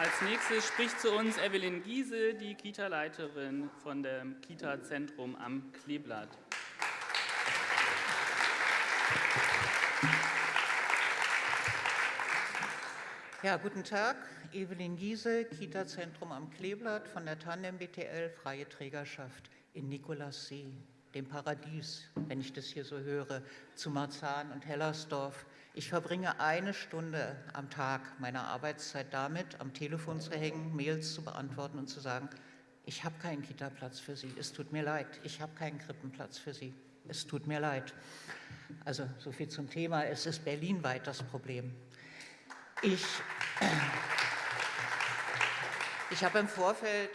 Als nächstes spricht zu uns Evelyn Giese, die Kita-Leiterin von dem Kita-Zentrum am Kleeblatt. Ja, guten Tag. Evelyn Giese, Kita-Zentrum am Kleeblatt von der Tandem BTL, Freie Trägerschaft in Nikolassee, dem Paradies, wenn ich das hier so höre, zu Marzahn und Hellersdorf. Ich verbringe eine Stunde am Tag meiner Arbeitszeit damit, am Telefon zu hängen, Mails zu beantworten und zu sagen, ich habe keinen Kita-Platz für Sie, es tut mir leid, ich habe keinen Krippenplatz für Sie, es tut mir leid. Also so viel zum Thema, es ist berlinweit das Problem. Ich, ich habe im Vorfeld,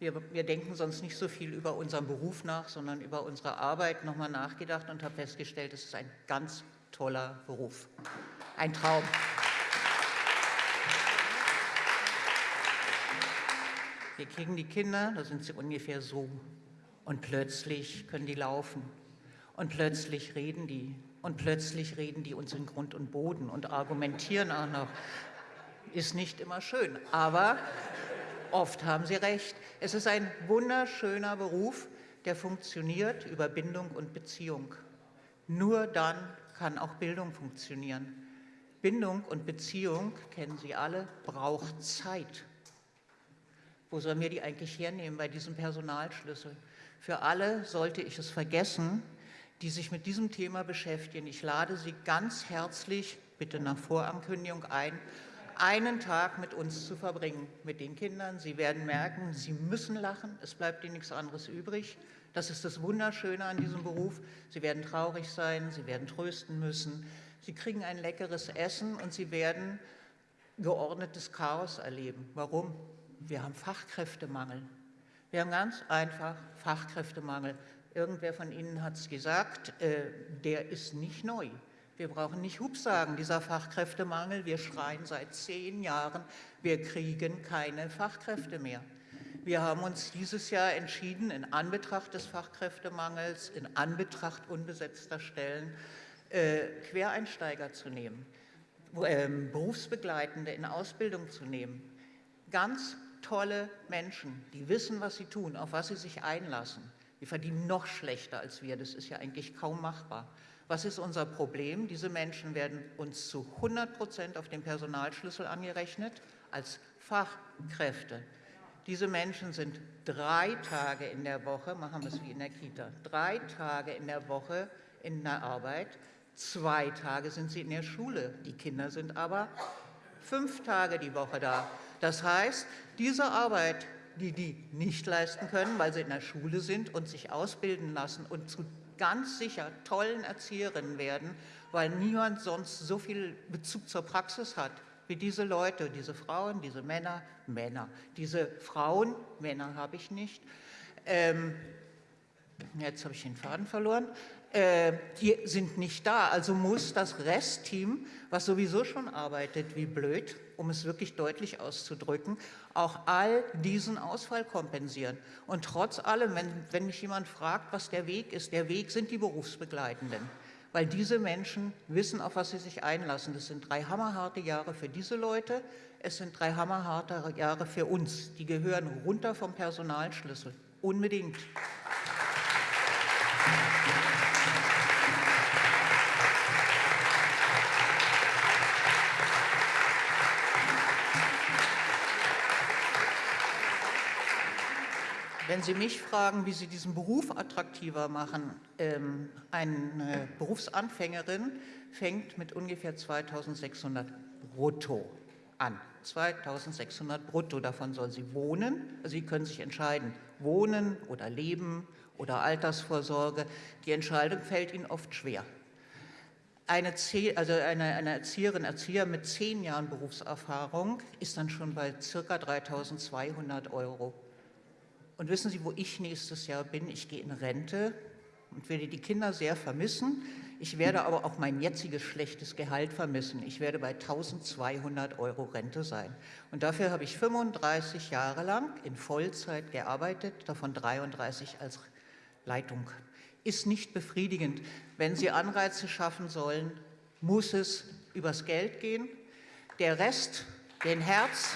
wir, wir denken sonst nicht so viel über unseren Beruf nach, sondern über unsere Arbeit nochmal nachgedacht und habe festgestellt, es ist ein ganz toller Beruf. Ein Traum. Wir kriegen die Kinder, da sind sie ungefähr so. Und plötzlich können die laufen. Und plötzlich reden die. Und plötzlich reden die uns in Grund und Boden und argumentieren auch noch. Ist nicht immer schön, aber oft haben sie recht. Es ist ein wunderschöner Beruf, der funktioniert über Bindung und Beziehung. Nur dann kann auch Bildung funktionieren. Bindung und Beziehung, kennen Sie alle, braucht Zeit. Wo sollen wir die eigentlich hernehmen bei diesem Personalschlüssel? Für alle sollte ich es vergessen, die sich mit diesem Thema beschäftigen. Ich lade Sie ganz herzlich, bitte nach Vorankündigung ein, einen Tag mit uns zu verbringen, mit den Kindern. Sie werden merken, Sie müssen lachen, es bleibt Ihnen nichts anderes übrig. Das ist das Wunderschöne an diesem Beruf. Sie werden traurig sein, Sie werden trösten müssen, Sie kriegen ein leckeres Essen und Sie werden geordnetes Chaos erleben. Warum? Wir haben Fachkräftemangel. Wir haben ganz einfach Fachkräftemangel. Irgendwer von Ihnen hat es gesagt, äh, der ist nicht neu. Wir brauchen nicht Hubsagen, dieser Fachkräftemangel. Wir schreien seit zehn Jahren, wir kriegen keine Fachkräfte mehr. Wir haben uns dieses Jahr entschieden, in Anbetracht des Fachkräftemangels, in Anbetracht unbesetzter Stellen, äh, Quereinsteiger zu nehmen, äh, Berufsbegleitende in Ausbildung zu nehmen. Ganz tolle Menschen, die wissen, was sie tun, auf was sie sich einlassen. Die verdienen noch schlechter als wir. Das ist ja eigentlich kaum machbar. Was ist unser Problem? Diese Menschen werden uns zu 100 Prozent auf den Personalschlüssel angerechnet als Fachkräfte. Diese Menschen sind drei Tage in der Woche, machen wir es wie in der Kita, drei Tage in der Woche in der Arbeit, zwei Tage sind sie in der Schule. Die Kinder sind aber fünf Tage die Woche da. Das heißt, diese Arbeit die die nicht leisten können, weil sie in der Schule sind und sich ausbilden lassen und zu ganz sicher tollen Erzieherinnen werden, weil niemand sonst so viel Bezug zur Praxis hat wie diese Leute, diese Frauen, diese Männer, Männer, diese Frauen, Männer habe ich nicht. Ähm, jetzt habe ich den Faden verloren. Äh, die sind nicht da. Also muss das Restteam, was sowieso schon arbeitet wie blöd, um es wirklich deutlich auszudrücken, auch all diesen Ausfall kompensieren. Und trotz allem, wenn, wenn mich jemand fragt, was der Weg ist, der Weg sind die Berufsbegleitenden. Weil diese Menschen wissen, auf was sie sich einlassen. Das sind drei hammerharte Jahre für diese Leute, es sind drei hammerharte Jahre für uns. Die gehören runter vom Personalschlüssel. Unbedingt. Wenn Sie mich fragen, wie Sie diesen Beruf attraktiver machen, ähm, eine Berufsanfängerin fängt mit ungefähr 2600 brutto an. 2600 brutto, davon soll sie wohnen. Also Sie können sich entscheiden, wohnen oder leben oder Altersvorsorge. Die Entscheidung fällt Ihnen oft schwer. Eine, also eine, eine Erzieherin, Erzieher mit zehn Jahren Berufserfahrung ist dann schon bei ca. 3200 Euro und wissen Sie, wo ich nächstes Jahr bin? Ich gehe in Rente und werde die Kinder sehr vermissen. Ich werde aber auch mein jetziges schlechtes Gehalt vermissen. Ich werde bei 1200 Euro Rente sein. Und dafür habe ich 35 Jahre lang in Vollzeit gearbeitet, davon 33 als Leitung. Ist nicht befriedigend. Wenn Sie Anreize schaffen sollen, muss es übers Geld gehen. Der Rest, den Herz,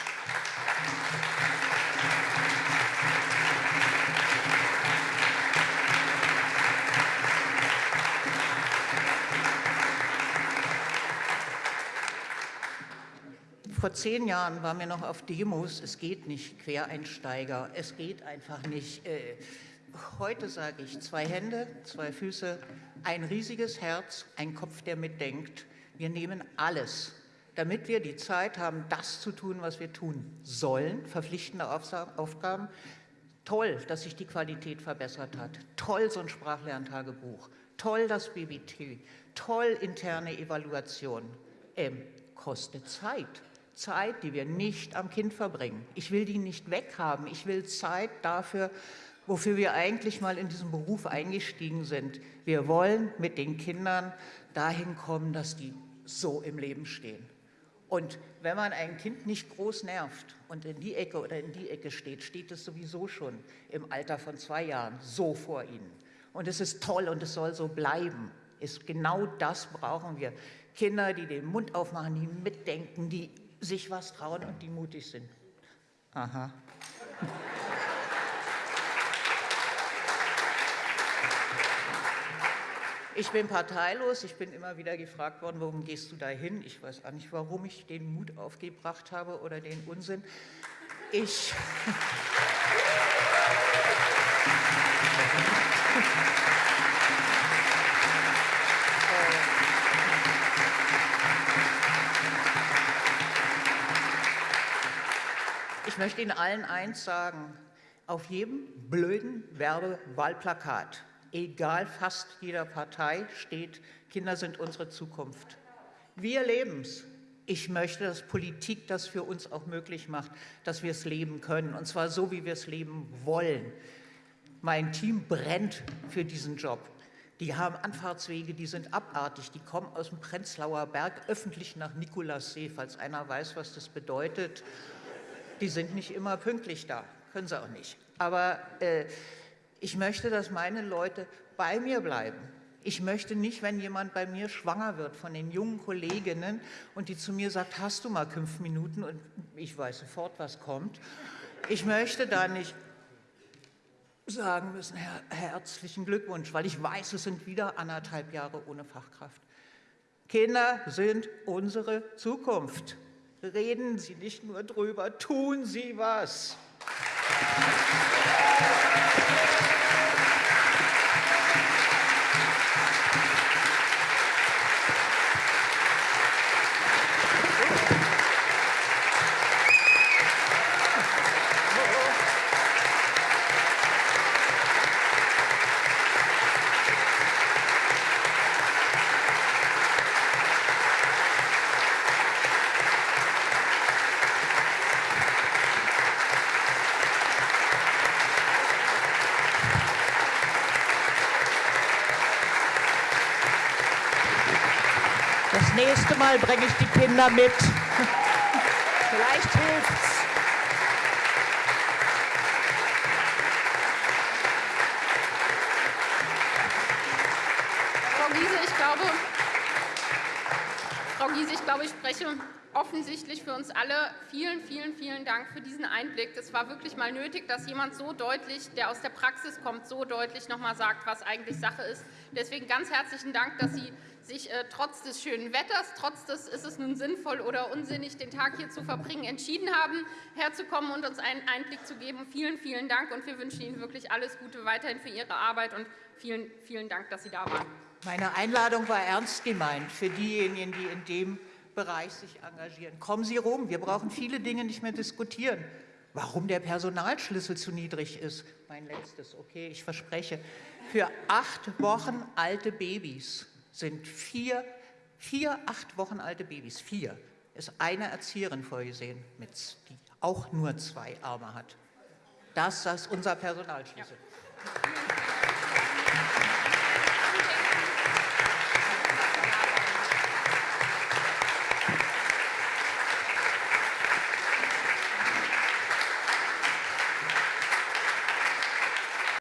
Vor zehn Jahren waren wir noch auf Demos, es geht nicht, Quereinsteiger, es geht einfach nicht. Äh, heute sage ich, zwei Hände, zwei Füße, ein riesiges Herz, ein Kopf, der mitdenkt. Wir nehmen alles, damit wir die Zeit haben, das zu tun, was wir tun sollen, verpflichtende Aufgaben. Toll, dass sich die Qualität verbessert hat. Toll, so ein Sprachlerntagebuch. Toll, das BBT. Toll, interne Evaluation. Ähm, kostet Zeit. Zeit, die wir nicht am Kind verbringen. Ich will die nicht weghaben. Ich will Zeit dafür, wofür wir eigentlich mal in diesen Beruf eingestiegen sind. Wir wollen mit den Kindern dahin kommen, dass die so im Leben stehen. Und wenn man ein Kind nicht groß nervt und in die Ecke oder in die Ecke steht, steht es sowieso schon im Alter von zwei Jahren so vor ihnen. Und es ist toll und es soll so bleiben. Ist genau das brauchen wir. Kinder, die den Mund aufmachen, die mitdenken, die sich was trauen und die mutig sind. Aha. Ich bin parteilos. Ich bin immer wieder gefragt worden, warum gehst du da hin? Ich weiß auch nicht, warum ich den Mut aufgebracht habe oder den Unsinn. Ich. Ich möchte Ihnen allen eins sagen. Auf jedem blöden Werbewahlplakat egal fast jeder Partei steht, Kinder sind unsere Zukunft. Wir leben es. Ich möchte, dass Politik das für uns auch möglich macht, dass wir es leben können, und zwar so, wie wir es leben wollen. Mein Team brennt für diesen Job. Die haben Anfahrtswege, die sind abartig. Die kommen aus dem Prenzlauer Berg öffentlich nach Nikolassee, falls einer weiß, was das bedeutet. Die sind nicht immer pünktlich da, können sie auch nicht. Aber äh, ich möchte, dass meine Leute bei mir bleiben. Ich möchte nicht, wenn jemand bei mir schwanger wird von den jungen Kolleginnen und die zu mir sagt, hast du mal fünf Minuten und ich weiß sofort, was kommt. Ich möchte da nicht sagen müssen, her herzlichen Glückwunsch, weil ich weiß, es sind wieder anderthalb Jahre ohne Fachkraft. Kinder sind unsere Zukunft. Reden Sie nicht nur drüber, tun Sie was. Nächste Mal bringe ich die Kinder mit. Vielleicht hilft's. Frau Giese, ich glaube, Frau Giese, ich glaube, ich spreche offensichtlich für uns alle. Vielen, vielen, vielen Dank für diesen Einblick. Es war wirklich mal nötig, dass jemand so deutlich, der aus der Praxis kommt, so deutlich noch mal sagt, was eigentlich Sache ist. Deswegen ganz herzlichen Dank, dass Sie sich äh, trotz des schönen Wetters, trotz des ist es nun sinnvoll oder unsinnig, den Tag hier zu verbringen, entschieden haben, herzukommen und uns einen Einblick zu geben. Vielen, vielen Dank und wir wünschen Ihnen wirklich alles Gute weiterhin für Ihre Arbeit und vielen, vielen Dank, dass Sie da waren. Meine Einladung war ernst gemeint für diejenigen, die in dem Bereich sich engagieren. Kommen Sie rum, wir brauchen viele Dinge nicht mehr diskutieren. Warum der Personalschlüssel zu niedrig ist, mein letztes, okay, ich verspreche, für acht Wochen alte Babys sind vier, vier acht Wochen alte Babys, vier, ist eine Erzieherin vorgesehen, mit, die auch nur zwei Arme hat. Das ist unser Personalschlüssel. Ja.